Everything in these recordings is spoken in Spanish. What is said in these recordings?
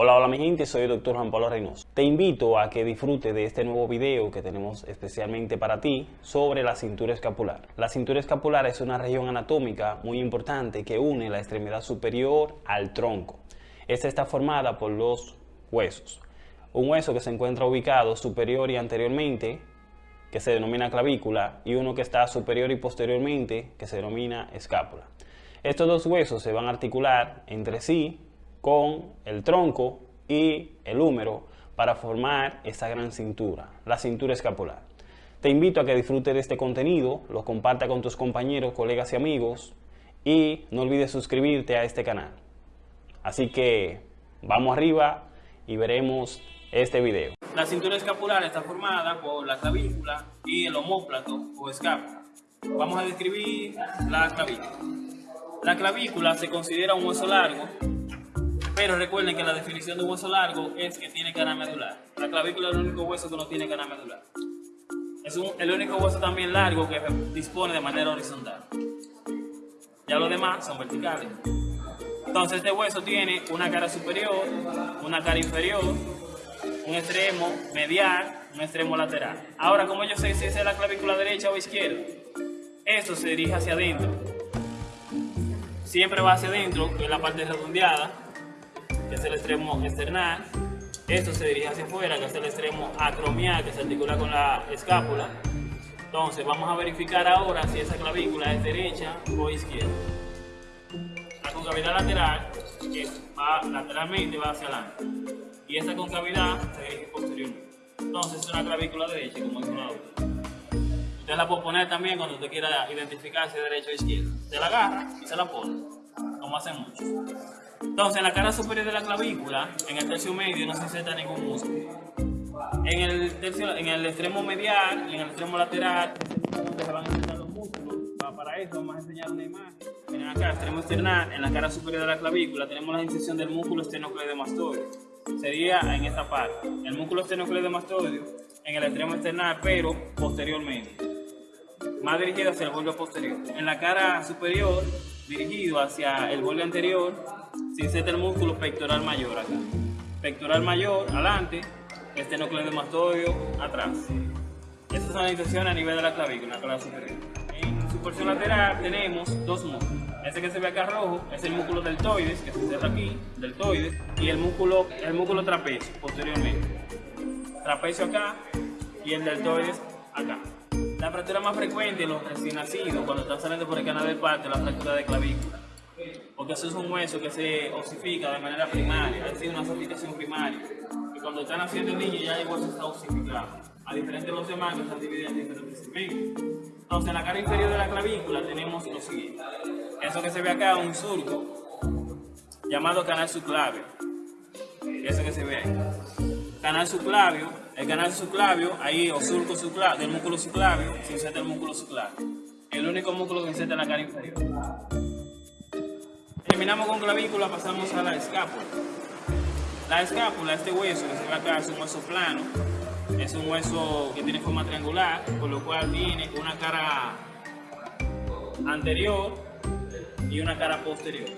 Hola, hola mi gente, soy el doctor Juan Pablo Reynoso. Te invito a que disfrutes de este nuevo video que tenemos especialmente para ti sobre la cintura escapular. La cintura escapular es una región anatómica muy importante que une la extremidad superior al tronco. Esta está formada por dos huesos. Un hueso que se encuentra ubicado superior y anteriormente, que se denomina clavícula, y uno que está superior y posteriormente, que se denomina escápula. Estos dos huesos se van a articular entre sí con el tronco y el húmero para formar esa gran cintura, la cintura escapular. Te invito a que disfrutes de este contenido, lo comparta con tus compañeros, colegas y amigos y no olvides suscribirte a este canal. Así que vamos arriba y veremos este video. La cintura escapular está formada por la clavícula y el homóplato o escápula. Vamos a describir la clavícula. La clavícula se considera un hueso largo pero recuerden que la definición de un hueso largo es que tiene cara medular. La clavícula es el único hueso que no tiene cara medular. Es el único hueso también largo que dispone de manera horizontal. Ya los demás son verticales. Entonces este hueso tiene una cara superior, una cara inferior, un extremo medial, un extremo lateral. Ahora, ¿cómo yo sé si es la clavícula derecha o izquierda? Esto se dirige hacia adentro. Siempre va hacia adentro, es la parte redondeada, que es el extremo externar. Esto se dirige hacia afuera, que es el extremo acromial, que se articula con la escápula. Entonces, vamos a verificar ahora si esa clavícula es derecha o izquierda. La concavidad lateral, va lateralmente, va hacia adelante. Y esa concavidad se dirige posteriormente. Entonces, es una clavícula derecha, como dice la otra. Usted la puede poner también cuando usted quiera identificar si es derecha o izquierda. Se la agarra y se la pone, como hacen muchos. Entonces, en la cara superior de la clavícula, en el tercio medio, no se inserta ningún músculo. En el, tercio, en el extremo medial y en el extremo lateral, se van a insertar los músculos. Para eso vamos a enseñar una imagen. Miren acá, extremo externar, en la cara superior de la clavícula, tenemos la inserción del músculo esternocleidomastoideo. Sería en esta parte. El músculo esternocleidomastoideo en el extremo externar, pero posteriormente. Más dirigido hacia el borde posterior. En la cara superior, dirigido hacia el borde anterior, se inserta el músculo pectoral mayor acá. Pectoral mayor, adelante, esternocleidomastoideo, atrás. Estas son las inserciones a nivel de la clavícula, la superior. En su porción lateral tenemos dos músculos. Este que se ve acá rojo es el músculo deltoides, que se inserta aquí, deltoides, y el músculo, el músculo trapecio, posteriormente. Trapecio acá y el deltoides acá. La fractura más frecuente en los recién nacidos, cuando están saliendo por el canal del parto, es la fractura de clavícula porque eso es un hueso que se osifica de manera primaria, es decir, una osificación primaria. Y cuando están haciendo el niño ya el hueso está osificado, a diferencia de los demás que están divididos en diferentes segmentos. Entonces, en la cara inferior de la clavícula tenemos lo siguiente. Eso que se ve acá, un surco, llamado canal subclavio. Eso que se ve ahí. Canal subclavio, el canal subclavio, ahí, o surco subclavio, del músculo subclavio, se inserta el músculo subclavio. El único músculo que inserta en la cara inferior. Terminamos con clavícula, pasamos a la escápula. La escápula, este hueso que se ve acá, es un hueso plano, es un hueso que tiene forma triangular, por lo cual tiene una cara anterior y una cara posterior.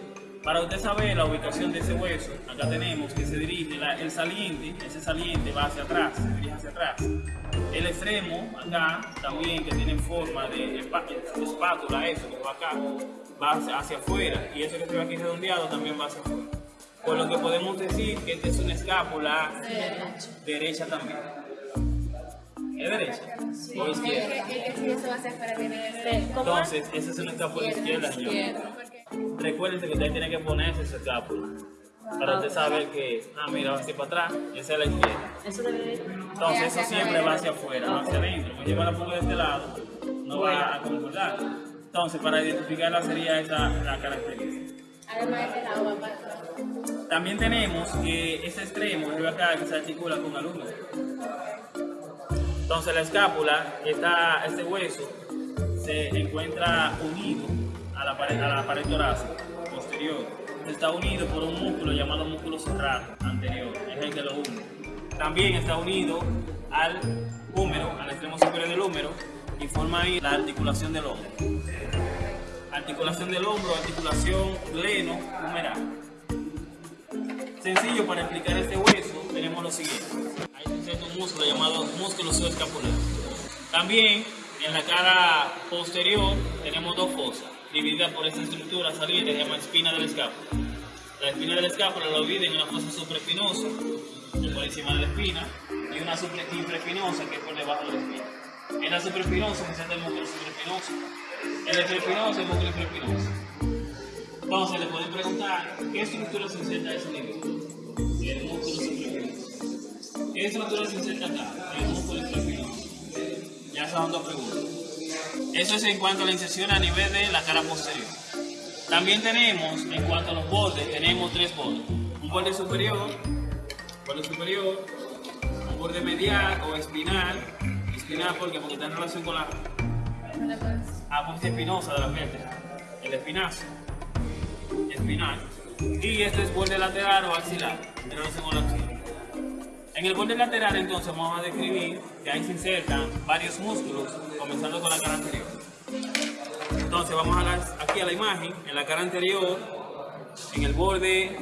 Para usted saber la ubicación de ese hueso, acá tenemos que se dirige el saliente, ese saliente va hacia atrás, se dirige hacia atrás. El extremo, acá, también que tiene forma de espátula, eso que va acá, va hacia, afuera y eso que se ve aquí redondeado también va hacia afuera. Por lo que podemos decir que esta es una escápula derecha también. ¿Es derecha? ¿O izquierda? Entonces, esa es una escápula izquierda, señor. Recuerden que usted tiene que ponerse esa escápula. Para usted saber que, ah, mira, va hacia para atrás, esa es la izquierda. Entonces, eso siempre va hacia afuera, no hacia adentro. Cuando yo la pongo de este lado, no va a concordar. Entonces, para identificarla sería esa la característica. Además de la También tenemos que ese extremo de acá que se articula con el húmero. Entonces la escápula, esta, este hueso, se encuentra unido a la pared, a la pared torácica posterior. Está unido por un músculo llamado músculo cerrado anterior, es el que lo une. También está unido al húmero, al extremo superior del húmero, y forma ahí la articulación del hombro. Articulación del hombro, articulación gleno-humeral. Sencillo para explicar este hueso, tenemos lo siguiente. Hay un músculo llamado músculo subescapular. También en la cara posterior tenemos dos fosas, divididas por esta estructura saliente que se llama espina del escápula. La espina del escápula lo divide en una fosa supraespinosa, que por encima de la espina, y una infraespinosa, que es por debajo de la espina. En la supraespinosa se siente el músculo supraespinoso. En la infraespinosa el músculo infraespinoso. Entonces le pueden preguntar qué estructura se inserta a ese nivel. El músculo supraespinoso. ¿Qué estructura se inserta acá? El músculo infraespinoso. Ya son dos preguntas. Eso es en cuanto a la inserción a nivel de la cara posterior. También tenemos, en cuanto a los bordes, tenemos tres bordes. Un borde superior, borde superior, un borde medial o espinal. Espinal porque, porque está en relación con la apófisis espinosa de la vértebra, el espinazo, espinal. Y este es borde lateral o axilar, en relación con la axila. En el borde lateral entonces vamos a describir que ahí se insertan varios músculos, comenzando con la cara anterior. Entonces vamos a aquí a la imagen, en la cara anterior, en el borde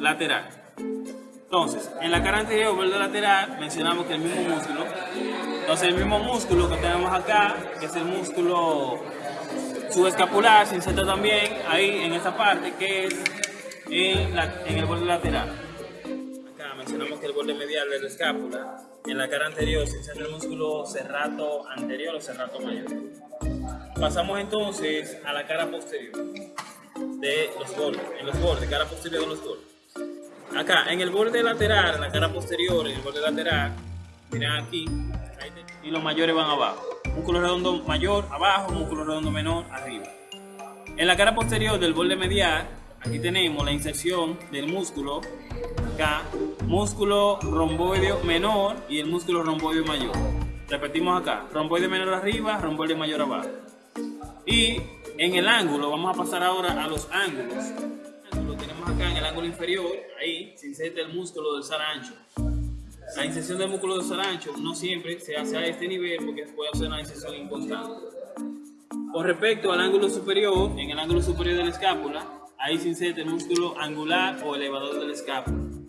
lateral. Entonces, en la cara anterior, borde lateral, mencionamos que el mismo músculo. Entonces el mismo músculo que tenemos acá, que es el músculo subescapular, se inserta también ahí en esta parte, que es en el borde lateral mencionamos que el borde medial de la escápula, en la cara anterior se inserta el músculo cerrato anterior o cerrato mayor. Pasamos entonces a la cara posterior de los bordes, en los bordes, cara posterior de los bordes. Acá, en el borde lateral, en la cara posterior, en el borde lateral, miren aquí, y los mayores van abajo. Músculo redondo mayor abajo, músculo redondo menor arriba. En la cara posterior del borde medial, aquí tenemos la inserción del músculo músculo romboideo menor y el músculo romboideo mayor. Repetimos acá, romboide menor arriba, romboide mayor abajo. Y en el ángulo, vamos a pasar ahora a los ángulos. Lo tenemos acá en el ángulo inferior, ahí se inserta el músculo del sarancho. La inserción del músculo del sarancho no siempre se hace a este nivel porque puede hacer una inserción inconstante. Con respecto al ángulo superior, en el ángulo superior de la escápula, ahí se inserta el músculo angular o elevador de la escápula.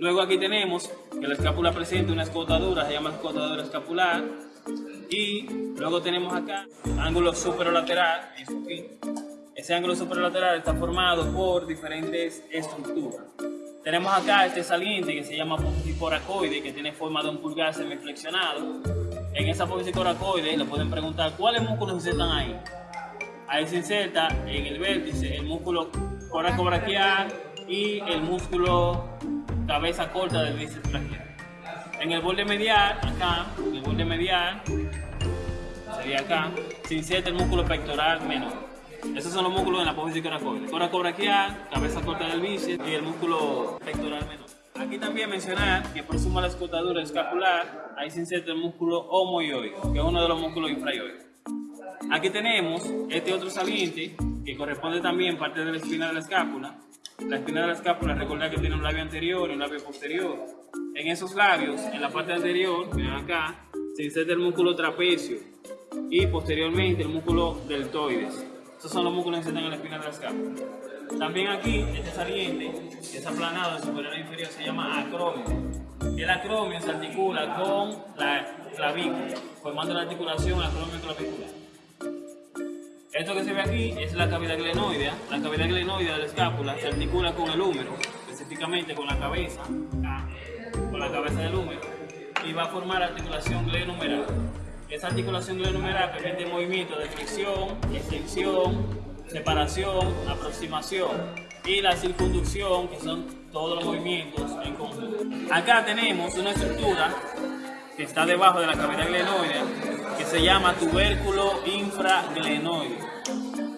Luego aquí tenemos que la escápula presenta una escotadura, se llama escotadura escapular. Y luego tenemos acá ángulo superolateral, Ese ángulo superolateral está formado por diferentes estructuras. Tenemos acá este saliente que se llama apófisis coracoide, que tiene forma de un pulgar semiflexionado. En esa apófisis coracoide le pueden preguntar cuáles músculos se insertan ahí. Ahí se inserta en el vértice el músculo coracobraquial y el músculo cabeza corta del bíceps braquial. En el borde medial, acá, en el borde medial, sería acá, se inserta el músculo pectoral menor. Esos son los músculos de la apófisis coracoide. Coracobraquial, cabeza corta del bíceps y el músculo pectoral menor. Aquí también mencionar que por suma la escotadura escapular, ahí se inserta el músculo homoioide, que es uno de los músculos infraioides. Aquí tenemos este otro saliente, que corresponde también parte de la espina de la escápula, la espina de la escápula, recordad que tiene un labio anterior y un labio posterior. En esos labios, en la parte anterior, miren acá, se inserta el músculo trapecio y posteriormente el músculo deltoides. Estos son los músculos que se insertan en la espina de la escápula. También aquí, este saliente, que es aplanado de superior a inferior, se llama acromio. El acromio se articula con la clavícula, formando la articulación acromio-clavicular. Esto que se ve aquí es la cavidad glenoidea. La cavidad glenoidea de la escápula se articula con el húmero, específicamente con la cabeza, con la cabeza del húmero, y va a formar articulación glenumeral. Esta articulación glenumeral permite movimiento de flexión, extensión, separación, aproximación y la circunducción, que son todos los movimientos en conjunto. Acá tenemos una estructura que está debajo de la cavidad glenoidea se llama tubérculo infraglenoide.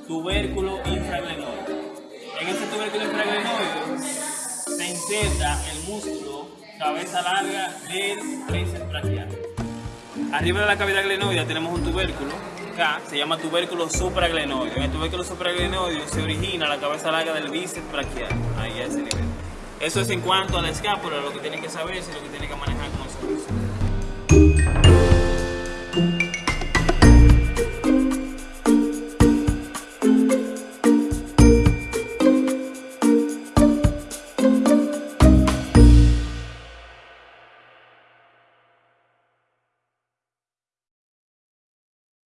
Tubérculo infraglenoide. En este tubérculo infraglenoide se inserta el músculo cabeza larga del tríceps brachial. Arriba de la cavidad glenoidea tenemos un tubérculo, acá se llama tubérculo supraglenoide. En el tubérculo supraglenoide se origina la cabeza larga del bíceps brachial, ahí a ese nivel. Eso es en cuanto a la escápula, lo que tienen que saber y lo que tienen que manejar como servicio.